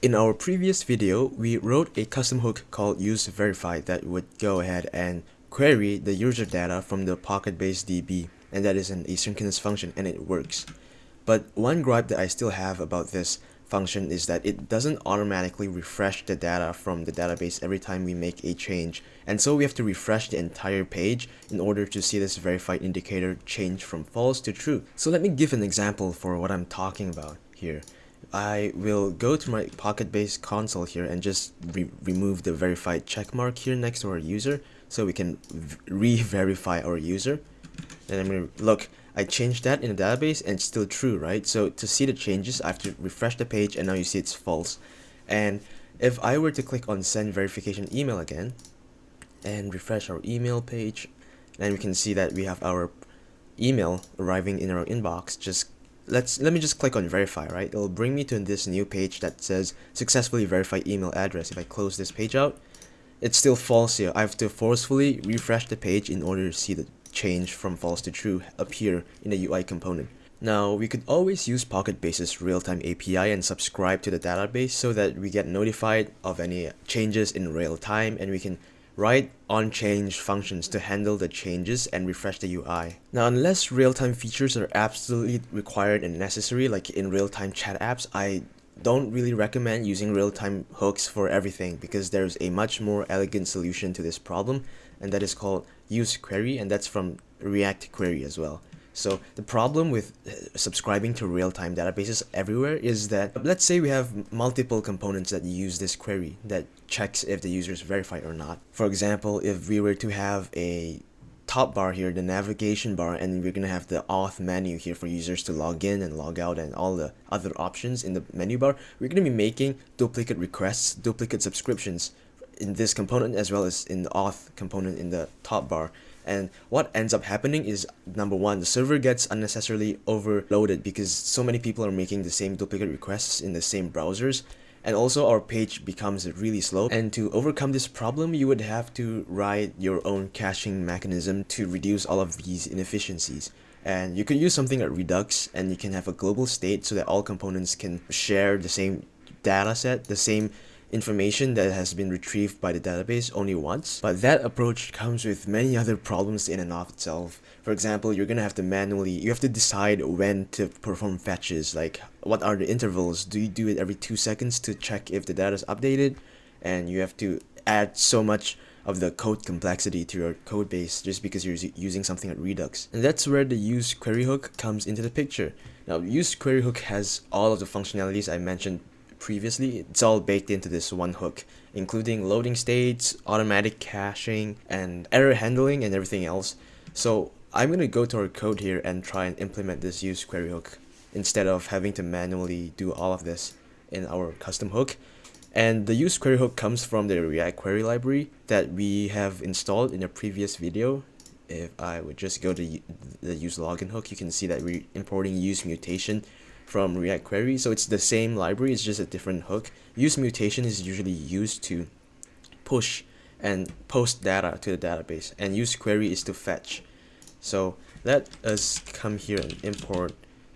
In our previous video, we wrote a custom hook called useVerify that would go ahead and query the user data from the Pocketbase DB, and that is an asynchronous function and it works. But one gripe that I still have about this function is that it doesn't automatically refresh the data from the database every time we make a change, and so we have to refresh the entire page in order to see this verified indicator change from false to true. So let me give an example for what I'm talking about here. I will go to my Pocketbase console here and just re remove the verified checkmark here next to our user so we can re-verify our user. And I'm going to look, I changed that in the database and it's still true, right? So to see the changes, I have to refresh the page and now you see it's false. And if I were to click on send verification email again and refresh our email page, then we can see that we have our email arriving in our inbox just let's let me just click on verify right? It'll bring me to this new page that says successfully verify email address. If I close this page out it's still false here. I have to forcefully refresh the page in order to see the change from false to true appear in the UI component. Now we could always use Pocketbase's real-time API and subscribe to the database so that we get notified of any changes in real time and we can write on-change functions to handle the changes and refresh the UI. Now unless real-time features are absolutely required and necessary like in real-time chat apps, I don't really recommend using real-time hooks for everything because there's a much more elegant solution to this problem and that is called use query and that's from React Query as well. So the problem with uh, subscribing to real-time databases everywhere is that let's say we have multiple components that use this query that checks if the user is verified or not. For example, if we were to have a top bar here, the navigation bar, and we're gonna have the auth menu here for users to log in and log out and all the other options in the menu bar, we're gonna be making duplicate requests, duplicate subscriptions in this component as well as in the auth component in the top bar and what ends up happening is number one the server gets unnecessarily overloaded because so many people are making the same duplicate requests in the same browsers. And also our page becomes really slow. And to overcome this problem you would have to write your own caching mechanism to reduce all of these inefficiencies. And you could use something like redux and you can have a global state so that all components can share the same data set the same information that has been retrieved by the database only once, but that approach comes with many other problems in and of itself. For example, you're gonna have to manually, you have to decide when to perform fetches, like what are the intervals, do you do it every 2 seconds to check if the data is updated, and you have to add so much of the code complexity to your code base just because you're using something like Redux. And that's where the use query hook comes into the picture. Now, use query hook has all of the functionalities I mentioned previously, it's all baked into this one hook, including loading states, automatic caching, and error handling and everything else. So I'm going to go to our code here and try and implement this use query hook instead of having to manually do all of this in our custom hook. And the use query hook comes from the React query library that we have installed in a previous video. If I would just go to the use login hook, you can see that we're importing use mutation from React Query. So it's the same library, it's just a different hook. Use mutation is usually used to push and post data to the database and use query is to fetch. So let us come here and import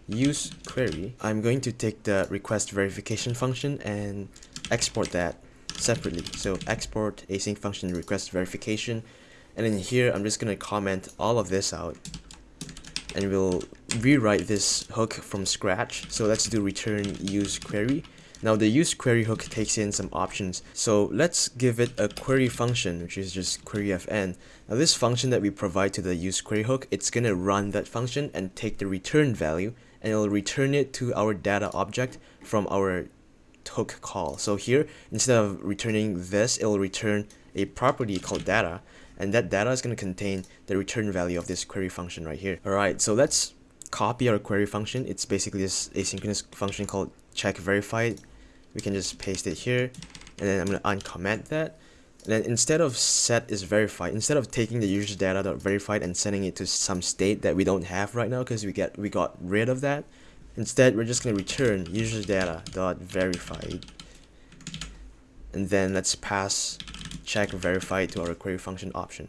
use query. I'm going to take the request verification function and export that separately. So export async function request verification and then here I'm just going to comment all of this out and we'll rewrite this hook from scratch. So let's do return use query. Now the use query hook takes in some options. So let's give it a query function, which is just query fn. Now this function that we provide to the use query hook, it's going to run that function and take the return value and it'll return it to our data object from our hook call. So here, instead of returning this, it'll return a property called data and that data is going to contain the return value of this query function right here. Alright, so let's copy our query function. It's basically this asynchronous function called check verified. We can just paste it here and then I'm going to uncomment that. And then instead of set is verified, instead of taking the user data dot verified and sending it to some state that we don't have right now because we get we got rid of that, instead we're just going to return user data dot verified. And then let's pass check verify to our query function option.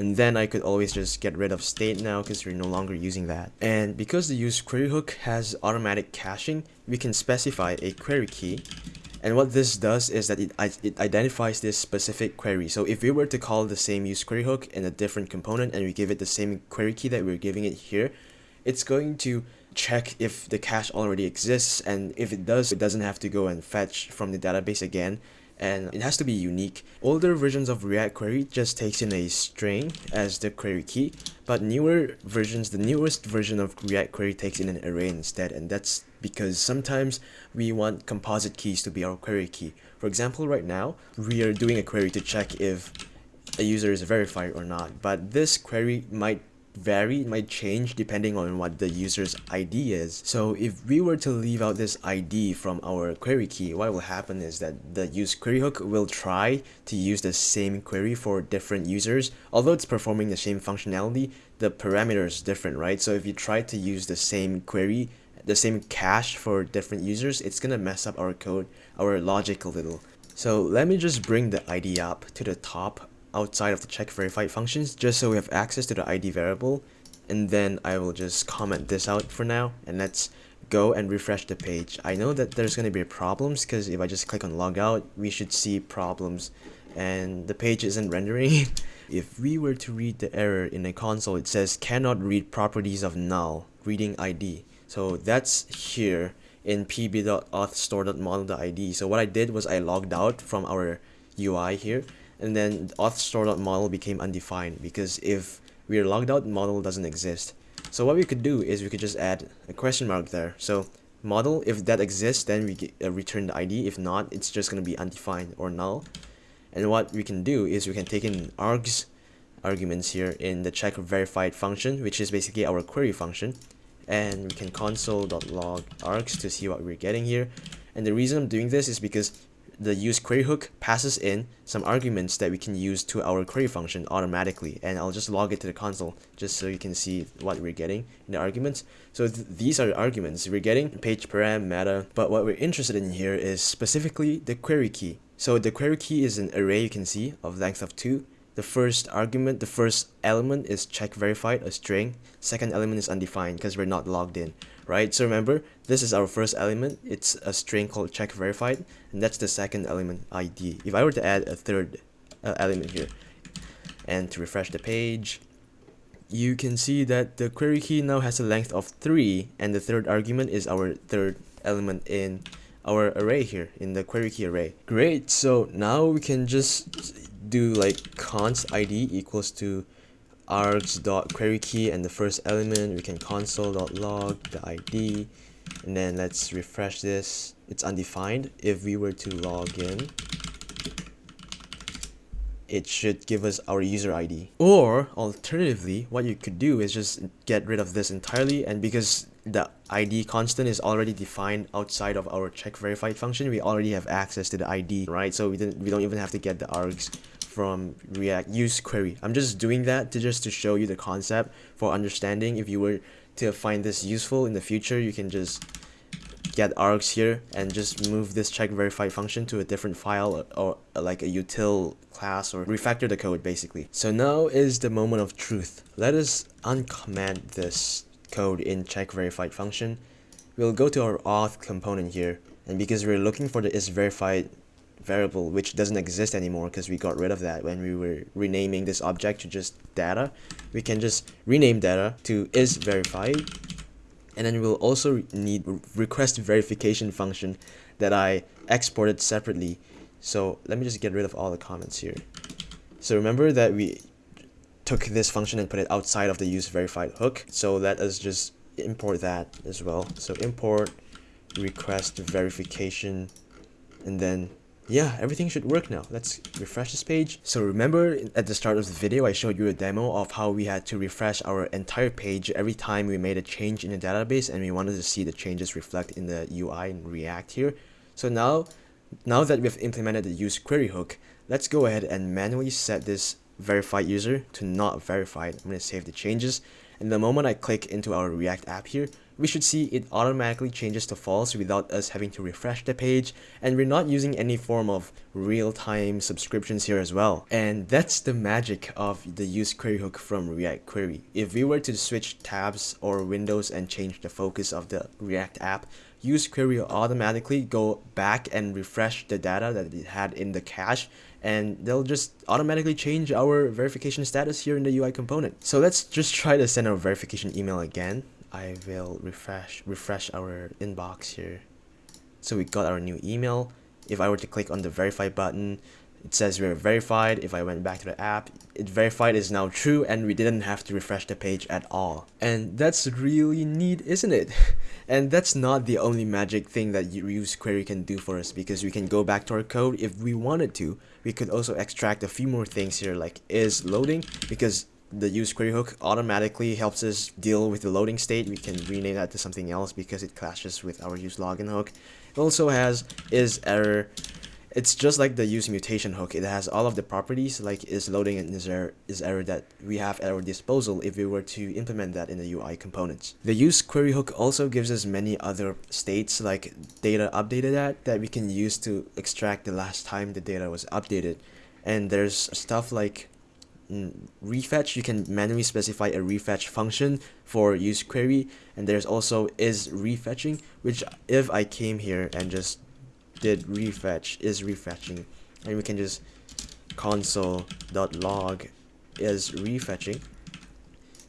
And then I could always just get rid of state now because we're no longer using that. And because the use query hook has automatic caching, we can specify a query key And what this does is that it, it identifies this specific query. So if we were to call the same use query hook in a different component and we give it the same query key that we're giving it here, it's going to check if the cache already exists and if it does, it doesn't have to go and fetch from the database again and it has to be unique. Older versions of React Query just takes in a string as the query key, but newer versions, the newest version of React Query takes in an array instead, and that's because sometimes we want composite keys to be our query key. For example, right now, we are doing a query to check if a user is verified or not, but this query might vary, it might change depending on what the user's ID is. So if we were to leave out this ID from our query key, what will happen is that the use query hook will try to use the same query for different users. Although it's performing the same functionality, the parameter is different, right? So if you try to use the same query, the same cache for different users, it's gonna mess up our code, our logic a little. So let me just bring the ID up to the top outside of the check verified functions just so we have access to the ID variable and then I will just comment this out for now and let's go and refresh the page. I know that there's going to be problems because if I just click on logout we should see problems and the page isn't rendering. if we were to read the error in the console it says cannot read properties of null reading ID. So that's here in pb.authStore.model.id. So what I did was I logged out from our UI here and then auth model became undefined because if we are logged out model doesn't exist. So what we could do is we could just add a question mark there. So model if that exists then we get, uh, return the id if not it's just going to be undefined or null. And what we can do is we can take in args arguments here in the check verified function which is basically our query function. And we can console.log args to see what we're getting here. And the reason I'm doing this is because the use query hook passes in some arguments that we can use to our query function automatically. And I'll just log it to the console just so you can see what we're getting in the arguments. So th these are arguments. We're getting page param meta. But what we're interested in here is specifically the query key. So the query key is an array you can see of length of 2 the first argument, the first element is check verified, a string. Second element is undefined because we're not logged in, right? So remember, this is our first element. It's a string called check verified, and that's the second element ID. If I were to add a third uh, element here, and to refresh the page, you can see that the query key now has a length of 3, and the third argument is our third element in our array here, in the query key array. Great, so now we can just do like const id equals to args dot query key and the first element we can console dot log the id and then let's refresh this it's undefined if we were to log in it should give us our user ID. Or alternatively, what you could do is just get rid of this entirely and because the ID constant is already defined outside of our check verified function, we already have access to the ID, right? So we, didn't, we don't even have to get the args from React use query. I'm just doing that to just to show you the concept for understanding. If you were to find this useful in the future, you can just get args here and just move this check verified function to a different file or, or like a util class or refactor the code basically. So now is the moment of truth. Let us uncomment this code in check verified function. We'll go to our auth component here and because we're looking for the is verified variable which doesn't exist anymore because we got rid of that when we were renaming this object to just data. We can just rename data to is verified. And then we'll also need request verification function that I exported separately. So let me just get rid of all the comments here. So remember that we took this function and put it outside of the use verified hook? So let us just import that as well. So import request verification and then yeah, everything should work now. Let's refresh this page. So remember at the start of the video, I showed you a demo of how we had to refresh our entire page every time we made a change in the database and we wanted to see the changes reflect in the UI and React here. So now, now that we've implemented the use query hook, let's go ahead and manually set this verified user to not verified. I'm going to save the changes. And the moment I click into our React app here, we should see it automatically changes to false without us having to refresh the page and we're not using any form of real-time subscriptions here as well. And that's the magic of the use query hook from React Query. If we were to switch tabs or windows and change the focus of the React app, use query will automatically go back and refresh the data that it had in the cache and they'll just automatically change our verification status here in the UI component. So let's just try to send our verification email again. I will refresh refresh our inbox here. So we got our new email. If I were to click on the verify button, it says we're verified. If I went back to the app, it verified is now true and we didn't have to refresh the page at all. And that's really neat, isn't it? and that's not the only magic thing that use query can do for us because we can go back to our code if we wanted to. We could also extract a few more things here like is loading because the use query hook automatically helps us deal with the loading state. We can rename that to something else because it clashes with our use login hook. It also has is error it's just like the use mutation hook. It has all of the properties like is loading and is error, is error that we have at our disposal if we were to implement that in the UI components. The use query hook also gives us many other states like data updated at that we can use to extract the last time the data was updated. And there's stuff like Mm, refetch you can manually specify a refetch function for use query. And there's also is refetching which if I came here and just did refetch is refetching. And we can just console.log is refetching.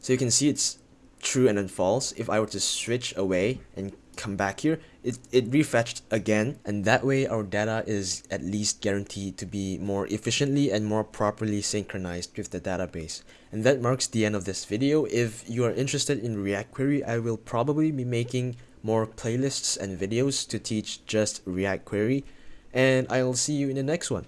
So you can see it's true and then false. If I were to switch away and come back here it, it refetched again and that way our data is at least guaranteed to be more efficiently and more properly synchronized with the database and that marks the end of this video if you are interested in react query I will probably be making more playlists and videos to teach just React Query, and I'll see you in the next one.